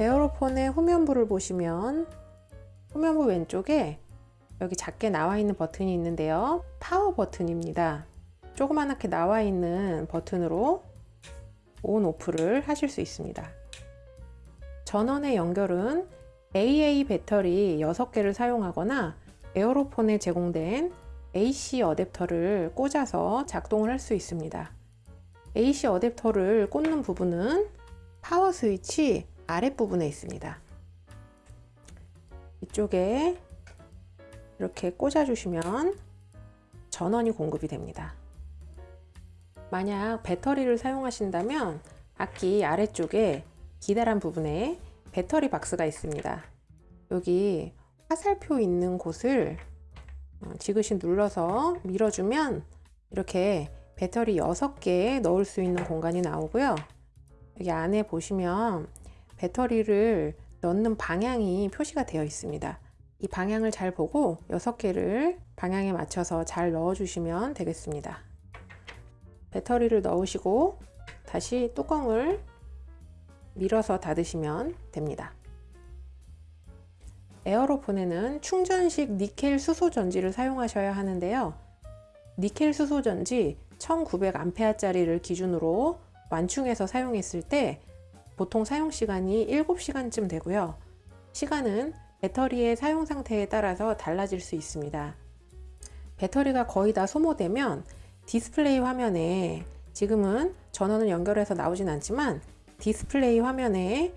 에어로폰의 후면부를 보시면 후면부 왼쪽에 여기 작게 나와 있는 버튼이 있는데요. 파워 버튼입니다. 조그맣게 나와 있는 버튼으로 온 오프를 하실 수 있습니다. 전원의 연결은 AA 배터리 6개를 사용하거나 에어로폰에 제공된 AC 어댑터를 꽂아서 작동을 할 수 있습니다. AC 어댑터를 꽂는 부분은 파워 스위치 아랫부분에 있습니다. 이쪽에 이렇게 꽂아 주시면 전원이 공급이 됩니다. 만약 배터리를 사용하신다면 악기 아래쪽에 기다란 부분에 배터리 박스가 있습니다. 여기 화살표 있는 곳을 어, 지그시 눌러서 밀어주면 이렇게 배터리 6개 넣을 수 있는 공간이 나오고요. 여기 안에 보시면 배터리를 넣는 방향이 표시가 되어 있습니다. 이 방향을 잘 보고 6개를 방향에 맞춰서 잘 넣어 주시면 되겠습니다. 배터리를 넣으시고 다시 뚜껑을 밀어서 닫으시면 됩니다. 에어로폰에는 충전식 니켈 수소 전지를 사용하셔야 하는데요. 니켈 수소 전지 1900A짜리를 기준으로 완충해서 사용했을 때 보통 사용시간이 7시간쯤 되고요. 시간은 배터리의 사용 상태에 따라서 달라질 수 있습니다. 배터리가 거의 다 소모되면 디스플레이 화면에 지금은 전원을 연결해서 나오진 않지만 디스플레이 화면에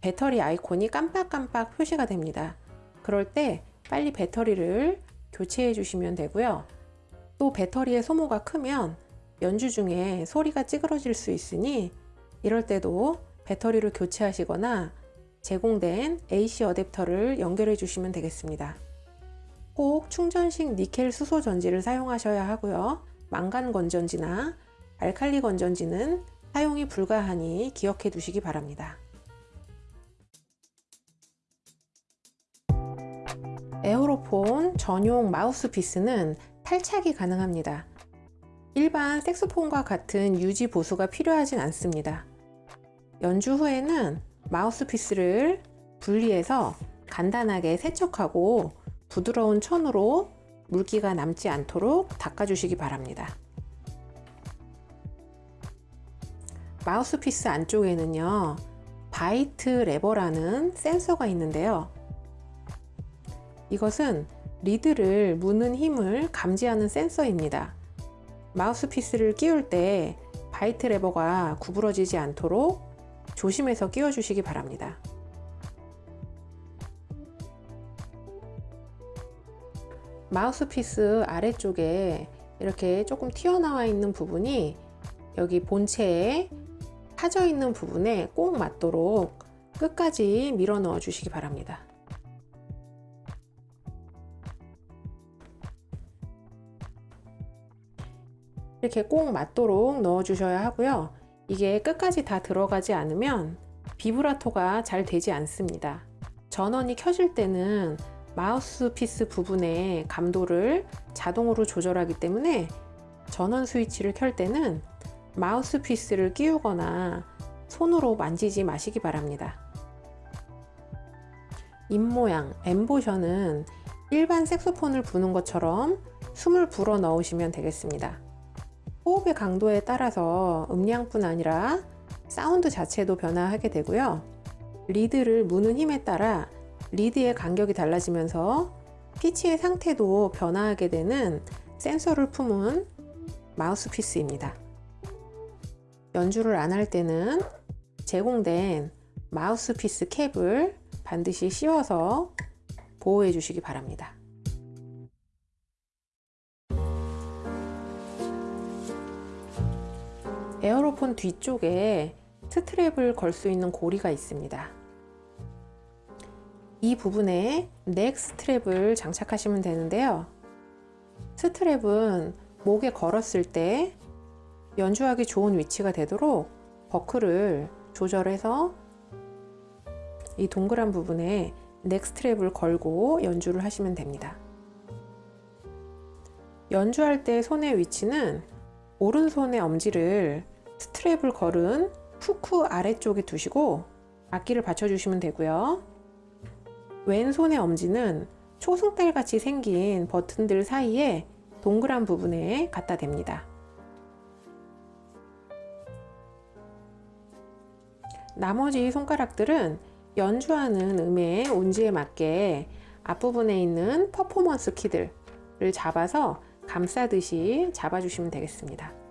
배터리 아이콘이 깜빡깜빡 표시가 됩니다. 그럴 때 빨리 배터리를 교체해 주시면 되고요. 또 배터리의 소모가 크면 연주 중에 소리가 찌그러질 수 있으니 이럴 때도 배터리를 교체하시거나 제공된 AC 어댑터를 연결해 주시면 되겠습니다. 꼭 충전식 니켈 수소 전지를 사용하셔야 하고요. 망간 건전지나 알칼리 건전지는 사용이 불가하니 기억해 두시기 바랍니다. 에어로폰 전용 마우스피스는 탈착이 가능합니다. 일반 색소폰과 같은 유지 보수가 필요하진 않습니다. 연주 후에는 마우스피스를 분리해서 간단하게 세척하고 부드러운 천으로 물기가 남지 않도록 닦아주시기 바랍니다. 마우스피스 안쪽에는요 bite lever라는 센서가 있는데요 이것은 리드를 무는 힘을 감지하는 센서입니다 마우스피스를 끼울 때 bite lever가 구부러지지 않도록 조심해서 끼워 주시기 바랍니다. 마우스피스 아래쪽에 이렇게 조금 튀어나와 있는 부분이 여기 본체에 파져 있는 부분에 꼭 맞도록 끝까지 밀어 넣어 주시기 바랍니다. 이렇게 꼭 맞도록 넣어 주셔야 하고요 이게 끝까지 다 들어가지 않으면 비브라토가 잘 되지 않습니다. 전원이 켜질 때는 마우스피스 부분의 감도를 자동으로 조절하기 때문에 전원 스위치를 켤 때는 마우스피스를 끼우거나 손으로 만지지 마시기 바랍니다. 입모양, embouchure는 일반 색소폰을 부는 것처럼 숨을 불어 넣으시면 되겠습니다 호흡의 강도에 따라서 음량뿐 아니라 사운드 자체도 변화하게 되고요. 리드를 무는 힘에 따라 리드의 간격이 달라지면서 피치의 상태도 변화하게 되는 센서를 품은 마우스피스입니다. 연주를 안 할 때는 제공된 마우스피스 캡을 반드시 씌워서 보호해 주시기 바랍니다 Aerophone 뒤쪽에 strap을 걸 수 있는 고리가 있습니다. 이 부분에 neck strap을 장착하시면 되는데요. strap은 목에 걸었을 때 연주하기 좋은 위치가 되도록 버클을 조절해서 이 동그란 부분에 neck strap을 걸고 연주를 하시면 됩니다. 연주할 때 손의 위치는 오른손의 엄지를 스트랩을 걸은 후크 아래쪽에 두시고 악기를 받쳐주시면 되고요. 왼손의 엄지는 초승달 같이 생긴 버튼들 사이에 동그란 부분에 갖다 댑니다. 나머지 손가락들은 연주하는 음의 온지에 맞게 앞부분에 있는 퍼포먼스 키들을 잡아서 감싸듯이 잡아주시면 되겠습니다.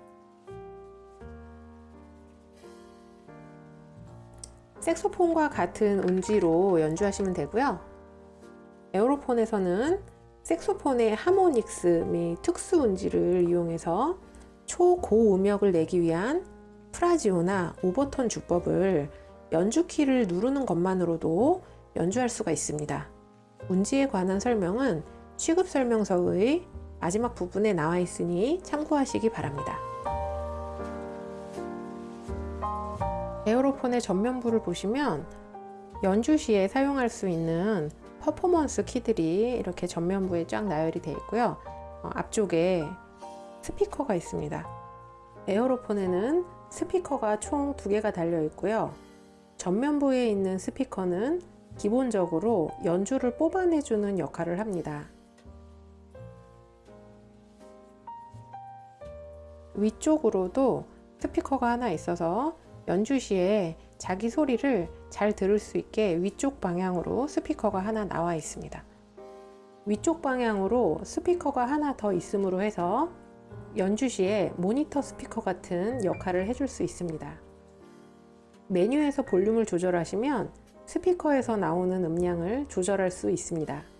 색소폰과 같은 운지로 연주하시면 되고요. Aerophone에서는 색소폰의 하모닉스 및 특수 운지를 이용해서 초고 음역을 내기 위한 프라지오나 overtone 주법을 연주 키를 누르는 것만으로도 연주할 수가 있습니다. 운지에 관한 설명은 취급 설명서의 마지막 부분에 나와 있으니 참고하시기 바랍니다. 에어로폰의 전면부를 보시면 연주 시에 사용할 수 있는 퍼포먼스 키들이 이렇게 전면부에 쫙 나열이 되어 있고요. 어, 앞쪽에 스피커가 있습니다. 에어로폰에는 스피커가 총 두 개가 달려 있고요. 전면부에 있는 스피커는 기본적으로 연주를 뽑아내주는 역할을 합니다. 위쪽으로도 스피커가 하나 있어서 연주 시에 자기 소리를 잘 들을 수 있게 위쪽 방향으로 스피커가 하나 나와 있습니다. 위쪽 방향으로 스피커가 하나 더 있음으로 해서 연주 시에 모니터 스피커 같은 역할을 해줄 수 있습니다. 메뉴에서 볼륨을 조절하시면 스피커에서 나오는 음량을 조절할 수 있습니다.